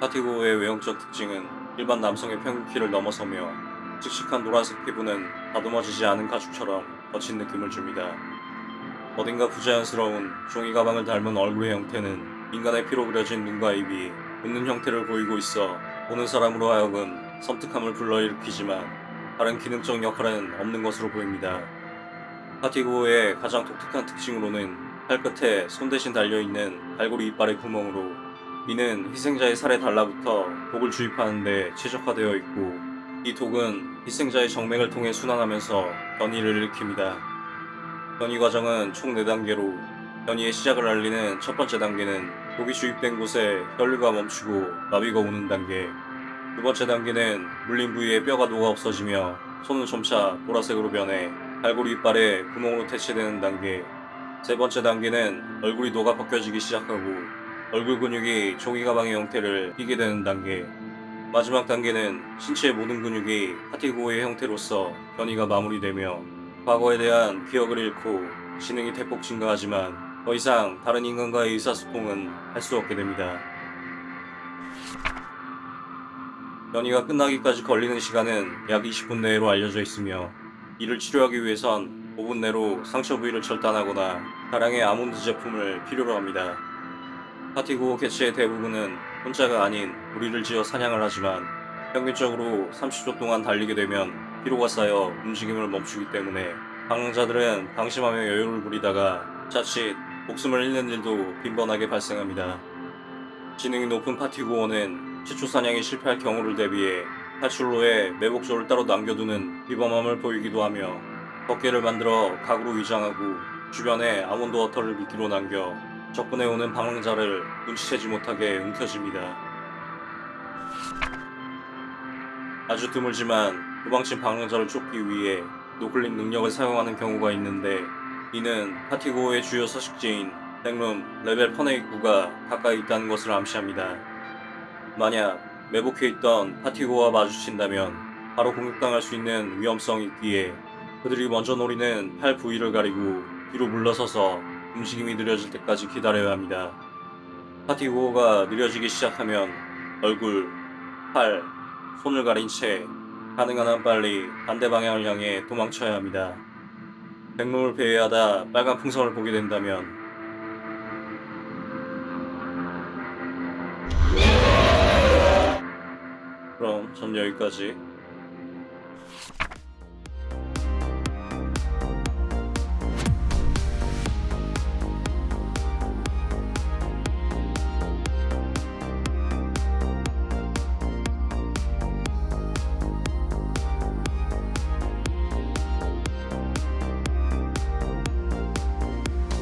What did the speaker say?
파티고의 외형적 특징은 일반 남성의 평균 키를 넘어서며 씩씩한 노란색 피부는 다듬어지지 않은 가죽처럼 거친 느낌을 줍니다. 어딘가 부자연스러운 종이 가방을 닮은 얼굴의 형태는 인간의 피로 그려진 눈과 입이 웃는 형태를 보이고 있어 보는 사람으로 하여금 섬뜩함을 불러일으키지만 다른 기능적 역할은 없는 것으로 보입니다. 파티고의 가장 독특한 특징으로는 팔 끝에 손 대신 달려있는 갈고리 이빨의 구멍으로 이는 희생자의 살에 달라붙어 독을 주입하는 데 최적화되어 있고 이 독은 희생자의 정맥을 통해 순환하면서 변이를 일으킵니다. 변이 과정은 총 4단계로 변이의 시작을 알리는 첫 번째 단계는 독이 주입된 곳에 혈류가 멈추고 마비가 오는 단계 두 번째 단계는 물린 부위에 뼈가 녹아 없어지며 손은 점차 보라색으로 변해 갈고리 이빨에 구멍으로 대체되는 단계 세 번째 단계는 얼굴이 녹아 벗겨지기 시작하고 얼굴 근육이 종이 가방의 형태를 띠게 되는 단계 마지막 단계는 신체의 모든 근육이 파티고의 형태로서 변이가 마무리되며 과거에 대한 기억을 잃고 지능이 대폭 증가하지만 더 이상 다른 인간과의 의사소통은 할 수 없게 됩니다. 변이가 끝나기까지 걸리는 시간은 약 20분 내로 알려져 있으며 이를 치료하기 위해선 5분 내로 상처 부위를 절단하거나 다량의 아몬드 제품을 필요로 합니다. 파티고 개체의 대부분은 혼자가 아닌 무리를 지어 사냥을 하지만 평균적으로 30초 동안 달리게 되면 피로가 쌓여 움직임을 멈추기 때문에 방랑자들은 방심하며 여유를 부리다가 자칫 목숨을 잃는 일도 빈번하게 발생합니다. 지능이 높은 파티고어는 최초 사냥이 실패할 경우를 대비해 탈출로에 매복조를 따로 남겨두는 비범함을 보이기도 하며 덮개를 만들어 각으로 위장하고 주변에 almond water를 미끼로 남겨 접근해 오는 방랑자를 눈치채지 못하게 움켜집니다. 아주 드물지만 도망친 방랑자를 쫓기 위해 noclip 능력을 사용하는 경우가 있는데 이는 파티고의 주요 서식지인 백룸 레벨 Fun의 입구가 가까이 있다는 것을 암시합니다. 만약 매복해 있던 파티고와 마주친다면 바로 공격당할 수 있는 위험성이 있기에 그들이 먼저 노리는 팔 부위를 가리고 뒤로 물러서서 움직임이 느려질 때까지 기다려야 합니다. 파티고가 느려지기 시작하면 얼굴, 팔, 손을 가린 채 가능한 한 빨리 반대 방향을 향해 도망쳐야 합니다. 백룸을 배회하다 빨간 풍선을 보게 된다면 그럼 전 여기까지